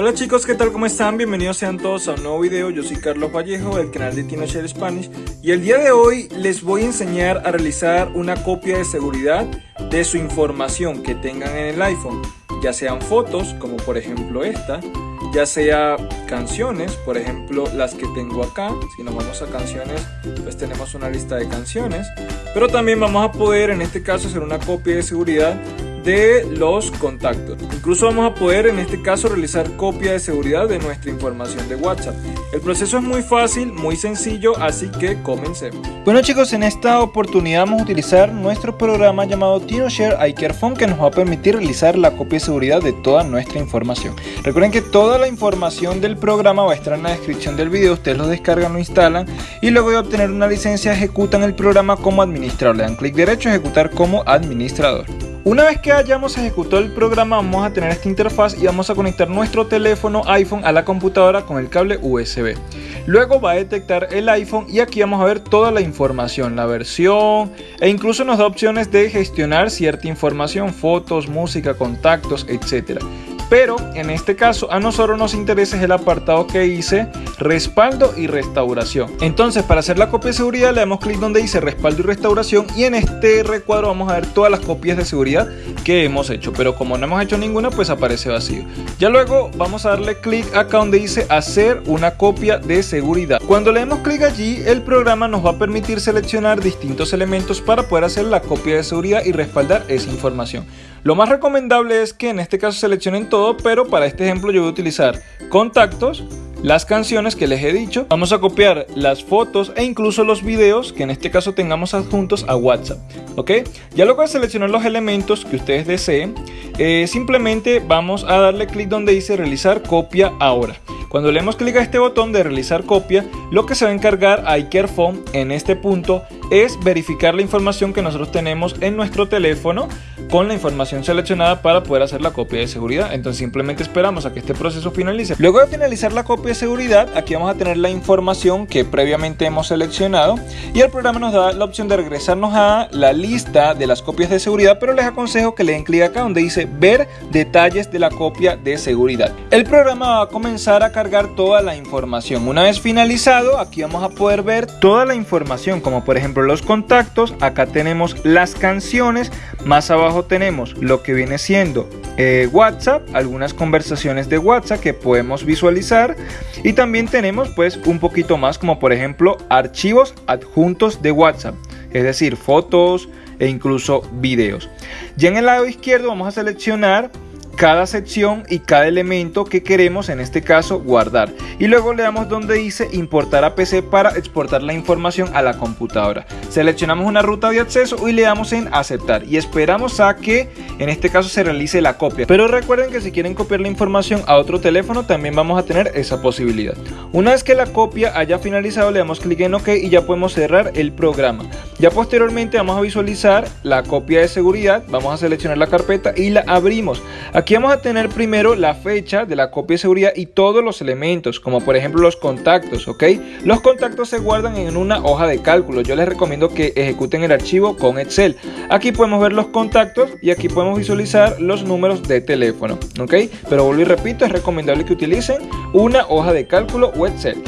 Hola chicos, ¿qué tal? ¿Cómo están? Bienvenidos sean todos a un nuevo video. Yo soy Carlos Vallejo del canal de TinoShare Spanish y el día de hoy les voy a enseñar a realizar una copia de seguridad de su información que tengan en el iPhone, ya sean fotos como por ejemplo esta, ya sea canciones, por ejemplo las que tengo acá, si nos vamos a canciones pues tenemos una lista de canciones, pero también vamos a poder en este caso hacer una copia de seguridad de los contactos. Incluso vamos a poder en este caso realizar copia de seguridad de nuestra información de WhatsApp. El proceso es muy fácil, muy sencillo, así que comencemos. Bueno chicos, en esta oportunidad vamos a utilizar nuestro programa llamado TinoShare iCareFone que nos va a permitir realizar la copia de seguridad de toda nuestra información. Recuerden que toda la información del programa va a estar en la descripción del video, ustedes lo descargan, lo instalan y luego de obtener una licencia ejecutan el programa como administrador. Le dan clic derecho a ejecutar como administrador. Una vez que hayamos ejecutado el programa vamos a tener esta interfaz y vamos a conectar nuestro teléfono iPhone a la computadora con el cable USB. Luego va a detectar el iPhone y aquí vamos a ver toda la información, la versión e incluso nos da opciones de gestionar cierta información, fotos, música, contactos, etc. Pero en este caso a nosotros nos interesa el apartado que dice respaldo y restauración. Entonces para hacer la copia de seguridad le damos clic donde dice respaldo y restauración y en este recuadro vamos a ver todas las copias de seguridad que hemos hecho. Pero como no hemos hecho ninguna pues aparece vacío. Ya luego vamos a darle clic acá donde dice hacer una copia de seguridad. Cuando le demos clic allí el programa nos va a permitir seleccionar distintos elementos para poder hacer la copia de seguridad y respaldar esa información. Lo más recomendable es que en este caso seleccionen todo, pero para este ejemplo yo voy a utilizar contactos, las canciones que les he dicho, vamos a copiar las fotos e incluso los videos que en este caso tengamos adjuntos a WhatsApp, ¿ok? Ya luego de seleccionar los elementos que ustedes deseen, eh, simplemente vamos a darle clic donde dice realizar copia ahora. Cuando le damos clic a este botón de realizar copia, lo que se va a encargar a iCareFone en este punto es verificar la información que nosotros tenemos en nuestro teléfono con la información seleccionada para poder hacer la copia de seguridad. Entonces simplemente esperamos a que este proceso finalice. Luego de finalizar la copia de seguridad, aquí vamos a tener la información que previamente hemos seleccionado y el programa nos da la opción de regresarnos a la lista de las copias de seguridad, pero les aconsejo que le den clic acá donde dice ver detalles de la copia de seguridad. El programa va a comenzar a cargar toda la información. Una vez finalizado, aquí vamos a poder ver toda la información, como por ejemplo los contactos, acá tenemos las canciones, más abajo tenemos lo que viene siendo eh, WhatsApp, algunas conversaciones de WhatsApp que podemos visualizar y también tenemos pues un poquito más como por ejemplo archivos adjuntos de WhatsApp, es decir, fotos e incluso videos. Ya en el lado izquierdo vamos a seleccionar cada sección y cada elemento que queremos en este caso guardar. Y luego le damos donde dice importar a PC para exportar la información a la computadora. Seleccionamos una ruta de acceso y le damos en aceptar. Y esperamos a que en este caso se realice la copia. Pero recuerden que si quieren copiar la información a otro teléfono también vamos a tener esa posibilidad. Una vez que la copia haya finalizado le damos clic en ok y ya podemos cerrar el programa. Ya posteriormente vamos a visualizar la copia de seguridad. Vamos a seleccionar la carpeta y la abrimos. Aquí Aquí vamos a tener primero la fecha de la copia de seguridad y todos los elementos, como por ejemplo los contactos, ¿ok? Los contactos se guardan en una hoja de cálculo. Yo les recomiendo que ejecuten el archivo con Excel. Aquí podemos ver los contactos y aquí podemos visualizar los números de teléfono, ¿ok? Pero vuelvo y repito, es recomendable que utilicen una hoja de cálculo o Excel.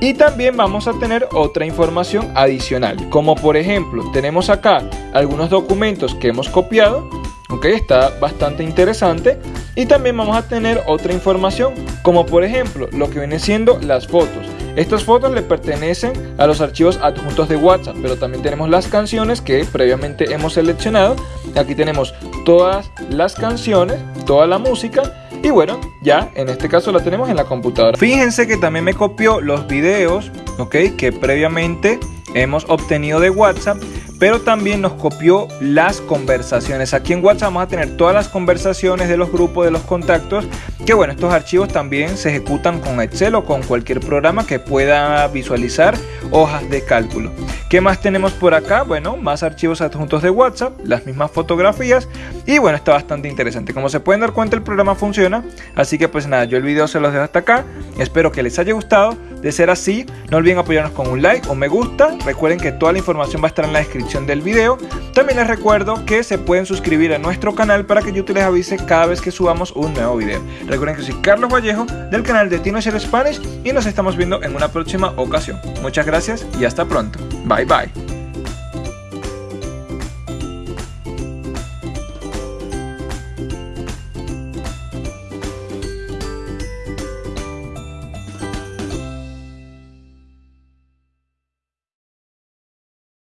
Y también vamos a tener otra información adicional, como por ejemplo, tenemos acá algunos documentos que hemos copiado Ok, está bastante interesante. Y también vamos a tener otra información, como por ejemplo lo que viene siendo las fotos. Estas fotos le pertenecen a los archivos adjuntos de WhatsApp, pero también tenemos las canciones que previamente hemos seleccionado. Aquí tenemos todas las canciones, toda la música y bueno, ya en este caso la tenemos en la computadora. Fíjense que también me copió los videos, ok, que previamente hemos obtenido de WhatsApp pero también nos copió las conversaciones. Aquí en WhatsApp vamos a tener todas las conversaciones de los grupos, de los contactos, que bueno, estos archivos también se ejecutan con Excel o con cualquier programa que pueda visualizar hojas de cálculo. ¿Qué más tenemos por acá? Bueno, más archivos adjuntos de WhatsApp, las mismas fotografías y bueno, está bastante interesante. Como se pueden dar cuenta, el programa funciona, así que pues nada, yo el video se los dejo hasta acá. Espero que les haya gustado. De ser así, no olviden apoyarnos con un like o me gusta. Recuerden que toda la información va a estar en la descripción del video. También les recuerdo que se pueden suscribir a nuestro canal para que YouTube les avise cada vez que subamos un nuevo video. Recuerden que soy Carlos Vallejo del canal de TinoShare Spanish y nos estamos viendo en una próxima ocasión. Muchas gracias y hasta pronto. Bye bye.